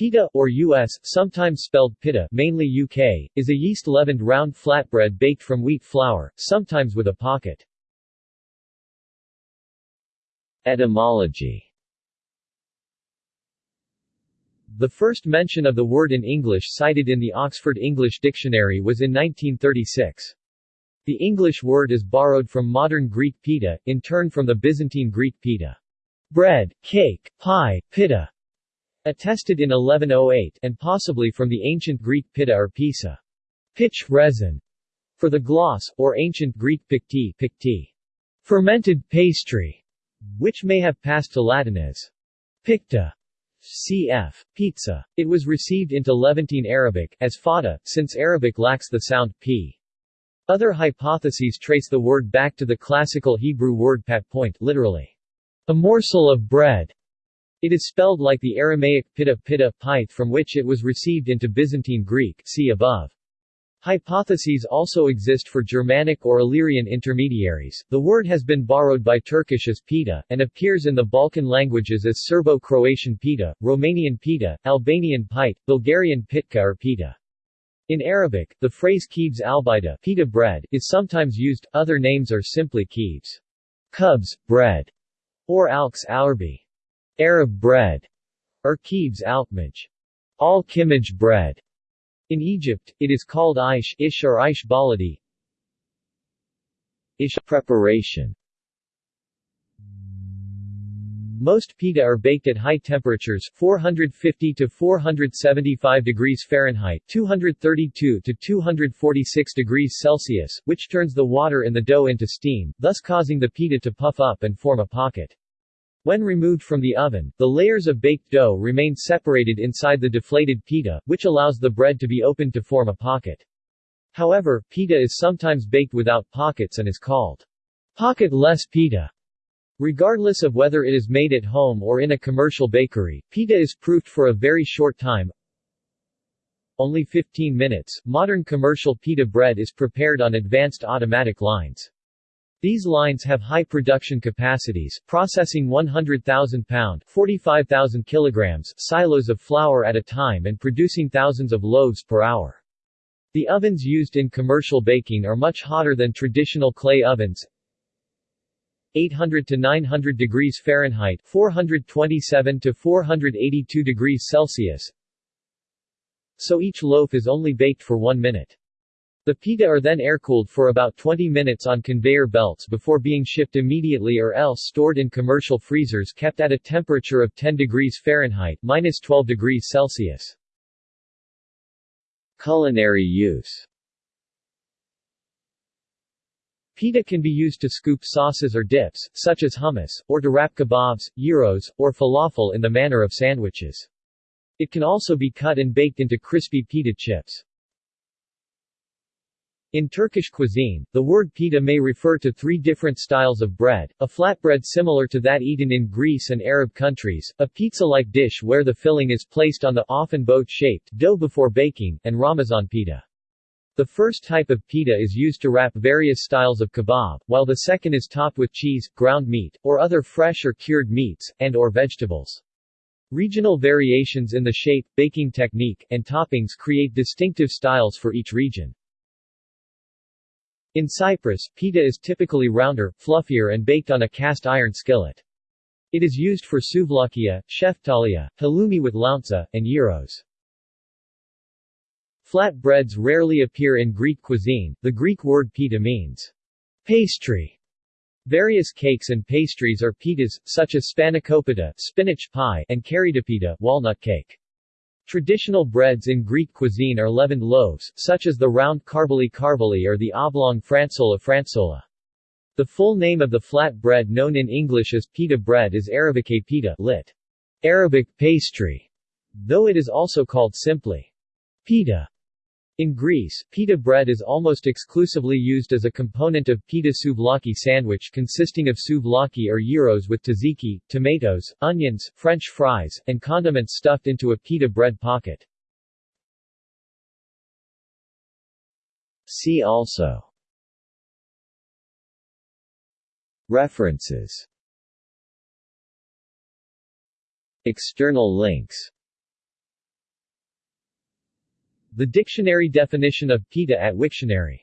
Pita, or U.S., sometimes spelled pita mainly UK, is a yeast-leavened round flatbread baked from wheat flour, sometimes with a pocket. Etymology The first mention of the word in English cited in the Oxford English Dictionary was in 1936. The English word is borrowed from modern Greek pita, in turn from the Byzantine Greek pita. Bread, cake, pie, pita, attested in 1108 and possibly from the ancient Greek pitta or pisa, pitch resin, for the gloss, or ancient Greek pikti, pikti, fermented pastry, which may have passed to Latin as picta, cf. pizza. It was received into Levantine Arabic, as fada, since Arabic lacks the sound p. Other hypotheses trace the word back to the classical Hebrew word pat point, literally, a morsel of bread, it is spelled like the Aramaic pitta pitta pith from which it was received into Byzantine Greek see above. Hypotheses also exist for Germanic or Illyrian intermediaries. The word has been borrowed by Turkish as pita, and appears in the Balkan languages as Serbo-Croatian pita, Romanian pita, Albanian pite, Bulgarian pitka or pita. In Arabic, the phrase kibs albida pita bread is sometimes used, other names are simply kibs, cubs, bread, or alks aurbi. Arab bread, or Kibs alkmaj, al-kimaj bread. In Egypt, it is called ish, ish or ish baladi. Ish preparation. Most pita are baked at high temperatures 450 to 475 degrees Fahrenheit 232 to 246 degrees Celsius, which turns the water in the dough into steam, thus causing the pita to puff up and form a pocket. When removed from the oven, the layers of baked dough remain separated inside the deflated pita, which allows the bread to be opened to form a pocket. However, pita is sometimes baked without pockets and is called pocket-less pita. Regardless of whether it is made at home or in a commercial bakery, pita is proofed for a very short time, only 15 minutes. Modern commercial pita bread is prepared on advanced automatic lines. These lines have high production capacities, processing 100,000 pound 45,000 kilograms silos of flour at a time and producing thousands of loaves per hour. The ovens used in commercial baking are much hotter than traditional clay ovens 800 to 900 degrees Fahrenheit 427 to 482 degrees Celsius so each loaf is only baked for one minute. The pita are then air-cooled for about 20 minutes on conveyor belts before being shipped immediately or else stored in commercial freezers kept at a temperature of 10 degrees Fahrenheit minus 12 degrees Celsius. Culinary use Pita can be used to scoop sauces or dips, such as hummus, or to wrap kebabs, gyros, or falafel in the manner of sandwiches. It can also be cut and baked into crispy pita chips. In Turkish cuisine, the word pita may refer to three different styles of bread, a flatbread similar to that eaten in Greece and Arab countries, a pizza-like dish where the filling is placed on the often boat-shaped dough before baking, and Ramazan pita. The first type of pita is used to wrap various styles of kebab, while the second is topped with cheese, ground meat, or other fresh or cured meats, and or vegetables. Regional variations in the shape, baking technique, and toppings create distinctive styles for each region. In Cyprus, pita is typically rounder, fluffier and baked on a cast iron skillet. It is used for souvlakia, sheftalia, halloumi with lounsa, and gyros. Flat breads rarely appear in Greek cuisine, the Greek word pita means pastry. Various cakes and pastries are pitas, such as spanakopita spinach pie and karidopita walnut cake. Traditional breads in Greek cuisine are leavened loaves, such as the round karbali karbali or the oblong fransola fransola. The full name of the flat bread known in English as pita bread is Arabike pita lit. Arabic pastry, though it is also called simply pita. In Greece, pita bread is almost exclusively used as a component of pita souvlaki sandwich consisting of souvlaki or gyros with tzatziki, tomatoes, onions, french fries, and condiments stuffed into a pita bread pocket. See also References External links The dictionary definition of pita at Wiktionary